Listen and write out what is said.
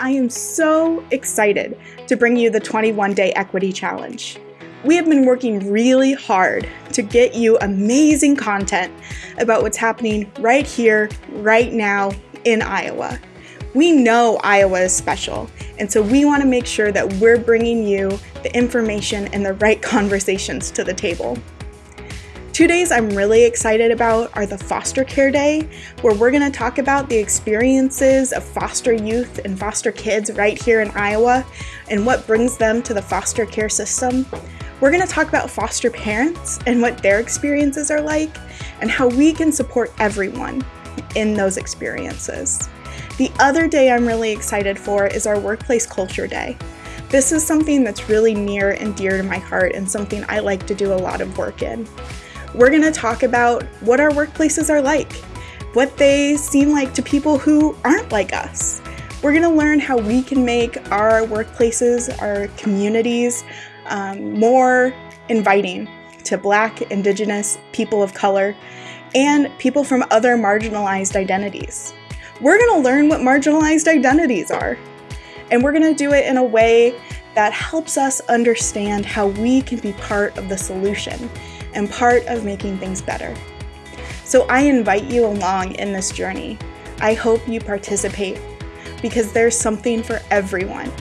I am so excited to bring you the 21 Day Equity Challenge. We have been working really hard to get you amazing content about what's happening right here, right now in Iowa. We know Iowa is special, and so we want to make sure that we're bringing you the information and the right conversations to the table. Two days I'm really excited about are the Foster Care Day, where we're going to talk about the experiences of foster youth and foster kids right here in Iowa and what brings them to the foster care system. We're going to talk about foster parents and what their experiences are like and how we can support everyone in those experiences. The other day I'm really excited for is our Workplace Culture Day. This is something that's really near and dear to my heart and something I like to do a lot of work in. We're going to talk about what our workplaces are like, what they seem like to people who aren't like us. We're going to learn how we can make our workplaces, our communities, um, more inviting to Black, Indigenous, people of color, and people from other marginalized identities. We're going to learn what marginalized identities are, and we're going to do it in a way that helps us understand how we can be part of the solution and part of making things better. So I invite you along in this journey. I hope you participate because there's something for everyone